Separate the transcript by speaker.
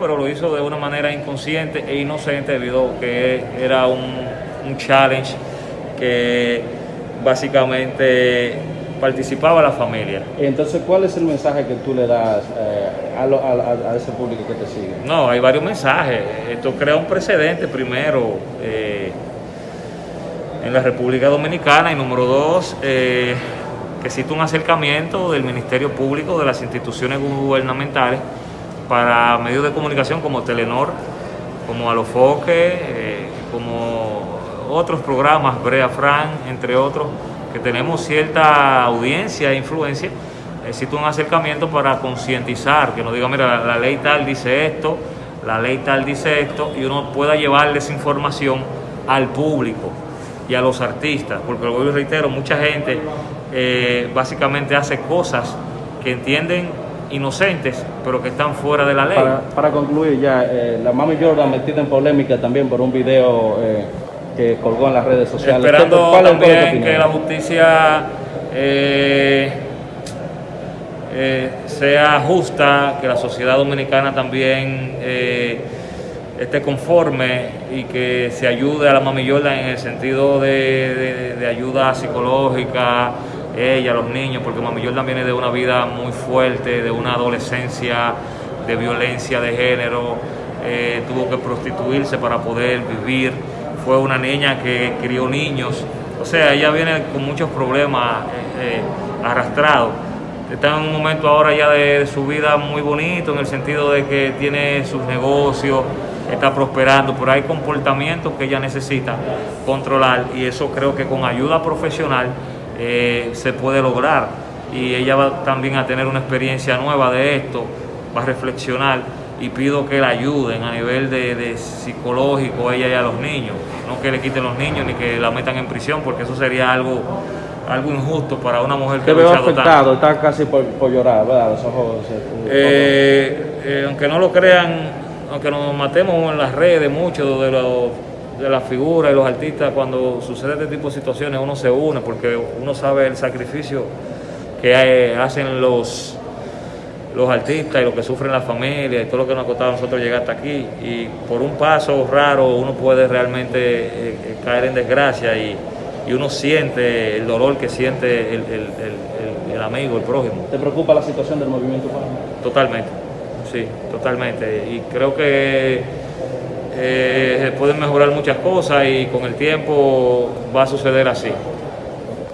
Speaker 1: pero lo hizo de una manera inconsciente e inocente debido a que era un, un challenge que básicamente participaba la familia.
Speaker 2: Entonces, ¿cuál es el mensaje que tú le das eh, a, lo- a- a- a ese público que te sigue?
Speaker 1: No, hay varios mensajes. Esto crea un precedente, primero, eh, en la República Dominicana, y número dos, eh, que existe un acercamiento del Ministerio Público, de las instituciones gubernamentales, para medios de comunicación como Telenor, como Alofoque, eh, como otros programas, Brea Fran, entre otros, que tenemos cierta audiencia e influencia, existe un acercamiento para concientizar, que nos diga, mira, la, ley tal dice esto, la ley tal dice esto, y uno pueda llevarles información al público y a los artistas, porque lo reitero, mucha gente eh, básicamente hace cosas que entienden inocentes, pero que están fuera de la ley.
Speaker 2: Para, para concluir ya, eh, la Mami Jordan metida en polémica también por un video eh, que colgó en las redes sociales.
Speaker 1: Esperando
Speaker 2: ¿Cuál es- cuál es tu
Speaker 1: también que la justicia eh, eh, sea justa, que la sociedad dominicana también eh, esté conforme y que se ayude a la Mami Jordan en el sentido de, de- de ayuda psicológica, ella, los niños, porque Mami Jordan viene de una vida muy fuerte, de una adolescencia de violencia de género, eh, tuvo que prostituirse para poder vivir, fue una niña que crió niños, o sea, ella viene con muchos problemas eh, eh, arrastrados. Está en un momento ahora ya de, de su vida muy bonito, en el sentido de que tiene sus negocios, está prosperando, pero hay comportamientos que ella necesita controlar y eso creo que con ayuda profesional eh, se puede lograr. Y ella va también a tener una experiencia nueva de esto, va a reflexionar y pido que la ayuden a nivel de, de psicológico ella y a los niños. No que le quiten los niños ni que la metan en prisión, porque eso sería algo, algo injusto para una mujer que ha luchado tanto.
Speaker 2: está casi por, por llorar, ¿verdad? Los ojos. eh,
Speaker 1: Eh, eh, aunque no lo crean, aunque nos matemos en las redes mucho de, los- de las figuras y los artistas, cuando sucede este tipo de situaciones uno se une porque uno sabe el sacrificio que hacen los, los artistas y lo que sufren las familias y todo lo que nos ha costado a nosotros llegar hasta aquí. Y por un paso raro uno puede realmente eh, eh, caer en desgracia y, y uno siente el dolor que siente el, el- el- amigo, el prójimo.
Speaker 2: ¿Te preocupa la situación del movimiento?
Speaker 1: Totalmente, sí, totalmente. Y creo que eh, pueden mejorar muchas cosas y con el tiempo va a suceder así.